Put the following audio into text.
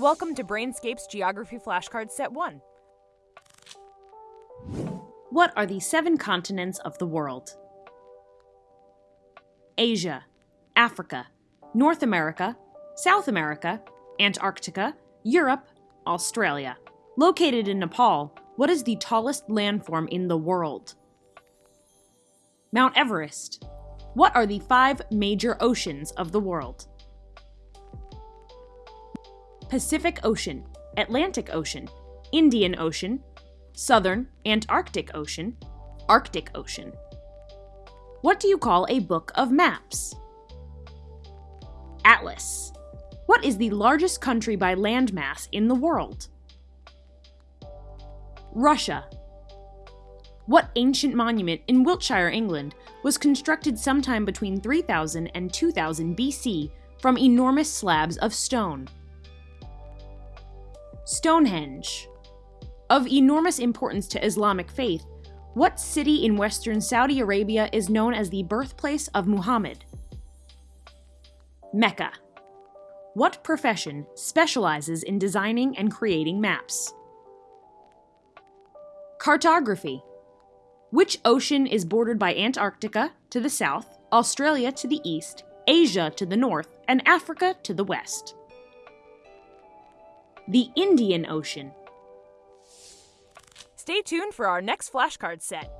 Welcome to Brainscape's Geography Flashcard Set 1. What are the seven continents of the world? Asia, Africa, North America, South America, Antarctica, Europe, Australia. Located in Nepal, what is the tallest landform in the world? Mount Everest. What are the five major oceans of the world? Pacific Ocean, Atlantic Ocean, Indian Ocean, Southern Antarctic Ocean, Arctic Ocean. What do you call a book of maps? Atlas. What is the largest country by landmass in the world? Russia. What ancient monument in Wiltshire, England, was constructed sometime between 3000 and 2000 BC from enormous slabs of stone? Stonehenge. Of enormous importance to Islamic faith, what city in western Saudi Arabia is known as the birthplace of Muhammad? Mecca. What profession specializes in designing and creating maps? Cartography. Which ocean is bordered by Antarctica to the south, Australia to the east, Asia to the north, and Africa to the west? The Indian Ocean. Stay tuned for our next flashcard set.